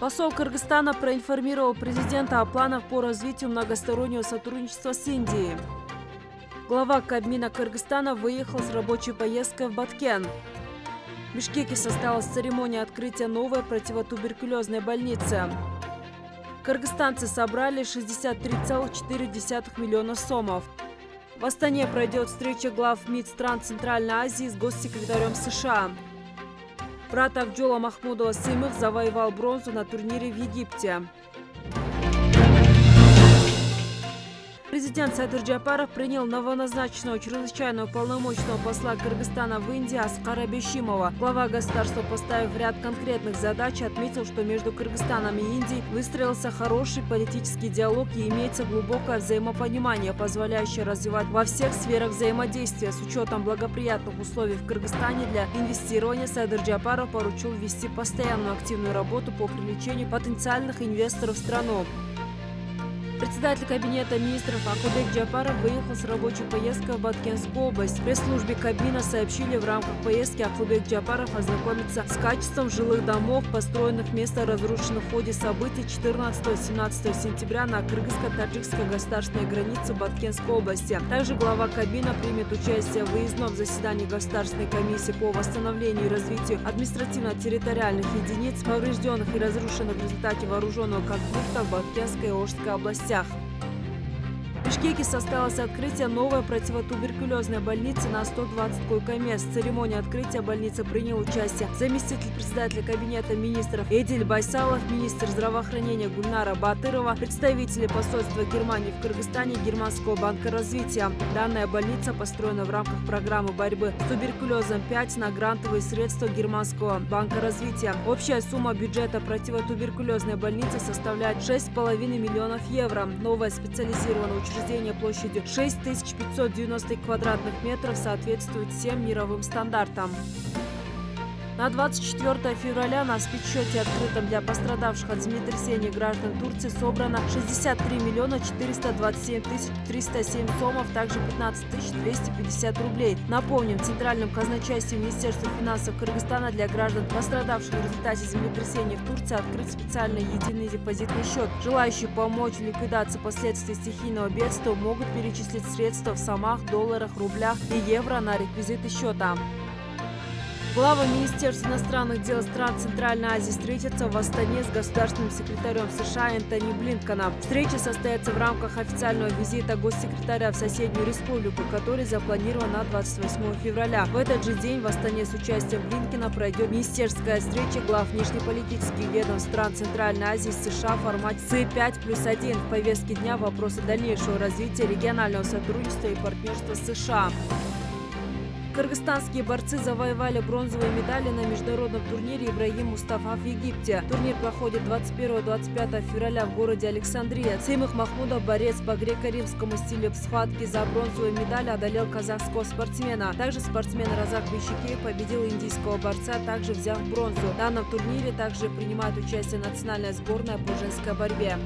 Посол Кыргызстана проинформировал президента о планах по развитию многостороннего сотрудничества с Индией. Глава Кабмина Кыргызстана выехал с рабочей поездкой в Баткен. В Бишкеке состоялась церемония открытия новой противотуберкулезной больницы. Кыргызстанцы собрали 63,4 миллиона сомов. В Астане пройдет встреча глав МИД стран Центральной Азии с госсекретарем США. Брат Акджола Махмудова Сымых завоевал бронзу на турнире в Египте. Президент Садыр Джапаров принял новоназначенного чрезвычайного полномочного посла Кыргызстана в Индии Аскара Бешимова. Глава государства, поставив ряд конкретных задач, отметил, что между Кыргызстаном и Индией выстроился хороший политический диалог и имеется глубокое взаимопонимание, позволяющее развивать во всех сферах взаимодействия. С учетом благоприятных условий в Кыргызстане для инвестирования Садыр Джапаров поручил вести постоянную активную работу по привлечению потенциальных инвесторов в страну. Председатель Кабинета министров Акубек Джапаров выехал с рабочей поездкой в Баткенскую область. Пресс-службе Кабина сообщили, в рамках поездки Акубек Джапаров ознакомится с качеством жилых домов, построенных вместо разрушенных в ходе событий 14-17 сентября на кыргызско-таджикской государственной границе Баткенской области. Также глава Кабина примет участие в выездном заседании Государственной комиссии по восстановлению и развитию административно-территориальных единиц, поврежденных и разрушенных в результате вооруженного конфликта в Баткенской и области областях. В Бишкеке состоялось открытие новой противотуберкулезной больницы на 120 койко-мест. В церемонии открытия больницы принял участие заместитель председателя Кабинета министров Эдиль Байсалов, министр здравоохранения Гульнара Батырова, представители посольства Германии в Кыргызстане Германского банка развития. Данная больница построена в рамках программы борьбы с туберкулезом 5 на грантовые средства Германского банка развития. Общая сумма бюджета противотуберкулезной больницы составляет 6,5 миллионов евро. Новая специализированная учреждение учреждение площадью 6590 квадратных метров соответствует всем мировым стандартам. На 24 февраля на спецсчете, открытом для пострадавших от землетрясения граждан Турции, собрано 63 миллиона 427 тысяч 307 сомов, также 15 тысяч 250 рублей. Напомним, в Центральном казначействе Министерства финансов Кыргызстана для граждан, пострадавших в результате землетрясения в Турции, открыт специальный единый депозитный счет. Желающие помочь в ликвидации последствий стихийного бедствия могут перечислить средства в сомах, долларах, рублях и евро на реквизиты счета. Глава Министерства иностранных дел стран Центральной Азии встретится в Астане с государственным секретарем США Энтони Блинконом. Встреча состоится в рамках официального визита госсекретаря в соседнюю республику, который запланирован на 28 февраля. В этот же день в Астане с участием Блинкина пройдет министерская встреча глав внешнеполитических ведомств стран Центральной Азии с США в формате С5 плюс 1. В повестке дня вопросы дальнейшего развития регионального сотрудничества и партнерства с США. Кыргызстанские борцы завоевали бронзовые медали на международном турнире Ибрагим Мустафа в Египте. Турнир проходит 21-25 февраля в городе Александрия. Сеймых Махмудов, борец по греко-римскому стилю в схватке за бронзовую медаль, одолел казахского спортсмена. Также спортсмен Разак Бещикеев победил индийского борца, также взяв бронзу. В данном турнире также принимает участие национальная сборная по женской борьбе.